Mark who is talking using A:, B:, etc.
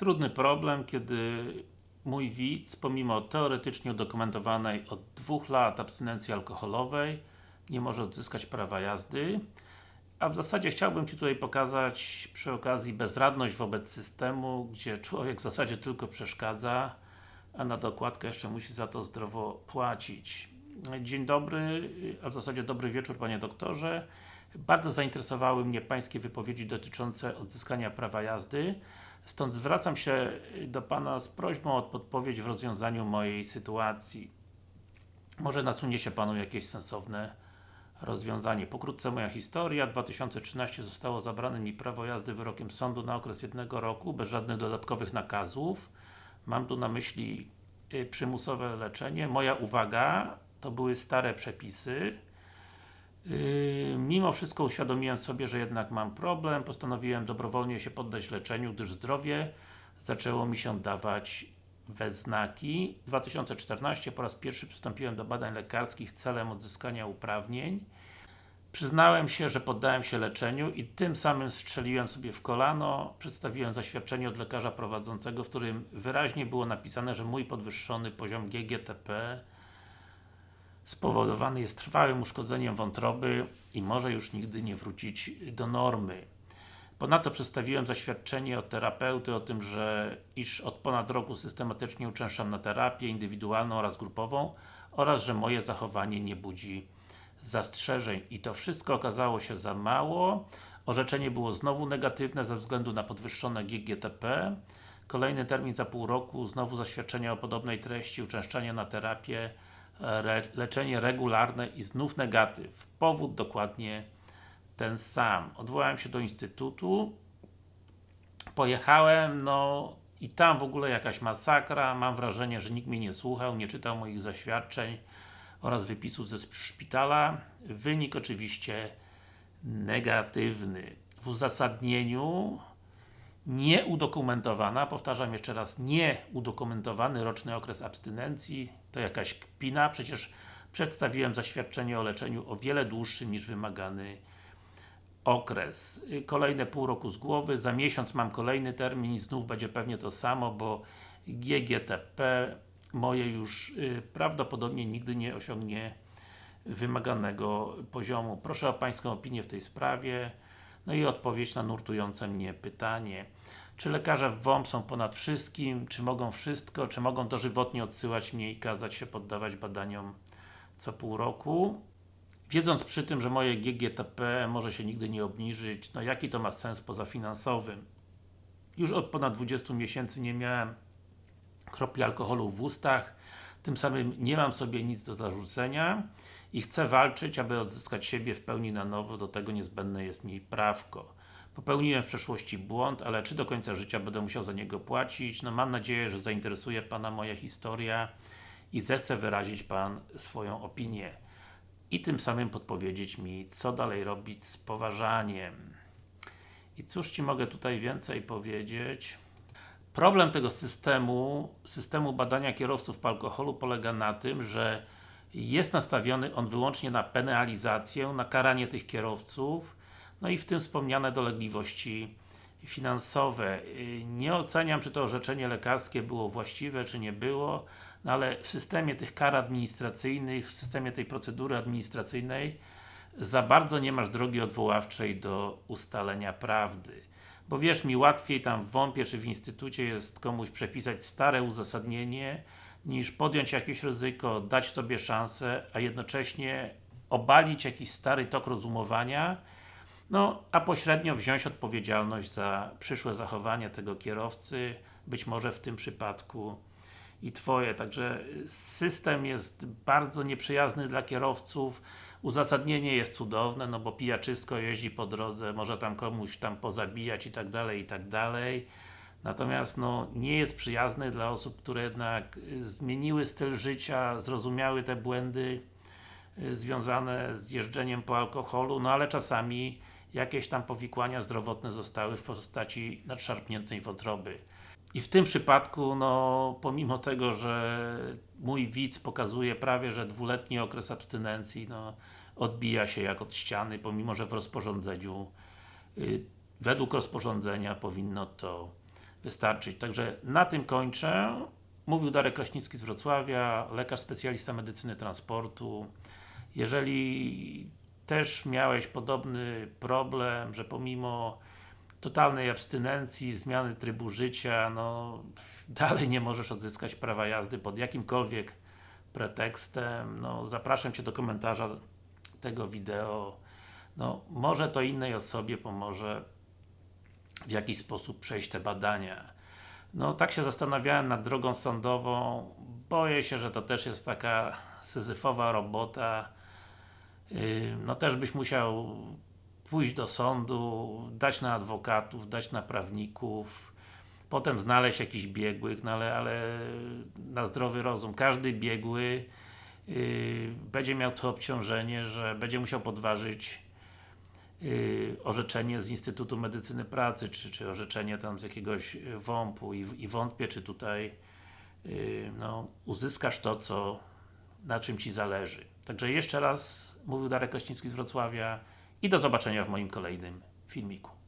A: Trudny problem, kiedy mój widz, pomimo teoretycznie udokumentowanej od dwóch lat abstynencji alkoholowej, nie może odzyskać prawa jazdy. A w zasadzie chciałbym Ci tutaj pokazać przy okazji bezradność wobec systemu, gdzie człowiek w zasadzie tylko przeszkadza, a na dokładkę jeszcze musi za to zdrowo płacić. Dzień dobry, a w zasadzie dobry wieczór Panie Doktorze. Bardzo zainteresowały mnie Pańskie wypowiedzi dotyczące odzyskania prawa jazdy. Stąd zwracam się do Pana z prośbą o podpowiedź w rozwiązaniu mojej sytuacji. Może nasunie się Panu jakieś sensowne rozwiązanie. Pokrótce moja historia. W 2013 zostało zabrane mi prawo jazdy wyrokiem sądu na okres jednego roku, bez żadnych dodatkowych nakazów. Mam tu na myśli y, przymusowe leczenie. Moja uwaga, to były stare przepisy. Yy, mimo wszystko uświadomiłem sobie, że jednak mam problem, postanowiłem dobrowolnie się poddać leczeniu, gdyż zdrowie zaczęło mi się dawać we znaki. W 2014 po raz pierwszy przystąpiłem do badań lekarskich celem odzyskania uprawnień. Przyznałem się, że poddałem się leczeniu i tym samym strzeliłem sobie w kolano. Przedstawiłem zaświadczenie od lekarza prowadzącego, w którym wyraźnie było napisane, że mój podwyższony poziom GGTP spowodowany jest trwałym uszkodzeniem wątroby i może już nigdy nie wrócić do normy. Ponadto przedstawiłem zaświadczenie od terapeuty o tym, że iż od ponad roku systematycznie uczęszczam na terapię indywidualną oraz grupową oraz, że moje zachowanie nie budzi zastrzeżeń. I to wszystko okazało się za mało. Orzeczenie było znowu negatywne ze względu na podwyższone GGTP. Kolejny termin za pół roku, znowu zaświadczenie o podobnej treści, uczęszczanie na terapię leczenie regularne i znów negatyw. Powód dokładnie ten sam. Odwołałem się do Instytutu, pojechałem, no i tam w ogóle jakaś masakra, mam wrażenie, że nikt mnie nie słuchał, nie czytał moich zaświadczeń oraz wypisów ze szpitala. Wynik oczywiście negatywny. W uzasadnieniu nieudokumentowana, powtarzam jeszcze raz, nieudokumentowany roczny okres abstynencji, to jakaś kpina, przecież przedstawiłem zaświadczenie o leczeniu o wiele dłuższym niż wymagany okres. Kolejne pół roku z głowy, za miesiąc mam kolejny termin i znów będzie pewnie to samo, bo GGTP moje już y, prawdopodobnie nigdy nie osiągnie wymaganego poziomu. Proszę o Pańską opinię w tej sprawie. No i odpowiedź na nurtujące mnie pytanie. Czy lekarze w WOMP są ponad wszystkim? Czy mogą wszystko? Czy mogą dożywotnie odsyłać mnie i kazać się poddawać badaniom co pół roku? Wiedząc przy tym, że moje GGTP może się nigdy nie obniżyć, no jaki to ma sens poza finansowym? Już od ponad 20 miesięcy nie miałem kropli alkoholu w ustach, tym samym nie mam sobie nic do zarzucenia i chcę walczyć, aby odzyskać siebie w pełni na nowo, do tego niezbędne jest mi prawko. Popełniłem w przeszłości błąd, ale czy do końca życia będę musiał za niego płacić? No mam nadzieję, że zainteresuje Pana moja historia i zechce wyrazić Pan swoją opinię i tym samym podpowiedzieć mi, co dalej robić z poważaniem. I cóż Ci mogę tutaj więcej powiedzieć? Problem tego systemu, systemu badania kierowców po alkoholu polega na tym, że jest nastawiony on wyłącznie na penalizację, na karanie tych kierowców, no i w tym wspomniane dolegliwości finansowe. Nie oceniam, czy to orzeczenie lekarskie było właściwe, czy nie było, no ale w systemie tych kar administracyjnych, w systemie tej procedury administracyjnej za bardzo nie masz drogi odwoławczej do ustalenia prawdy. Bo wierz mi, łatwiej tam w WOMP-ie czy w Instytucie jest komuś przepisać stare uzasadnienie, niż podjąć jakieś ryzyko, dać Tobie szansę, a jednocześnie obalić jakiś stary tok rozumowania, no, a pośrednio wziąć odpowiedzialność za przyszłe zachowanie tego kierowcy, być może w tym przypadku i Twoje. Także system jest bardzo nieprzyjazny dla kierowców. Uzasadnienie jest cudowne, no bo pijaczysko jeździ po drodze, może tam komuś tam pozabijać i tak dalej, i tak dalej. Natomiast no, nie jest przyjazny dla osób, które jednak zmieniły styl życia, zrozumiały te błędy y, związane z jeżdżeniem po alkoholu, no ale czasami jakieś tam powikłania zdrowotne zostały w postaci nadszarpniętej wątroby. I w tym przypadku, no, pomimo tego, że mój widz pokazuje prawie, że dwuletni okres abstynencji, no, odbija się jak od ściany, pomimo, że w rozporządzeniu, yy, według rozporządzenia powinno to wystarczyć. Także na tym kończę. Mówił Darek Kraśnicki z Wrocławia, lekarz specjalista medycyny transportu. Jeżeli też miałeś podobny problem, że pomimo totalnej abstynencji, zmiany trybu życia, no dalej nie możesz odzyskać prawa jazdy pod jakimkolwiek pretekstem, no zapraszam Cię do komentarza tego wideo. No, może to innej osobie pomoże w jakiś sposób przejść te badania. No, tak się zastanawiałem nad drogą sądową. Boję się, że to też jest taka syzyfowa robota. Yy, No też byś musiał pójść do sądu, dać na adwokatów, dać na prawników, potem znaleźć jakichś biegłych, no ale, ale na zdrowy rozum. Każdy biegły yy, będzie miał to obciążenie, że będzie musiał podważyć yy, orzeczenie z Instytutu Medycyny Pracy, czy, czy orzeczenie tam z jakiegoś WOMP-u i, i wątpię, czy tutaj yy, no, uzyskasz to, co na czym Ci zależy. Także jeszcze raz mówił Darek Kraśnicki z Wrocławia i do zobaczenia w moim kolejnym filmiku.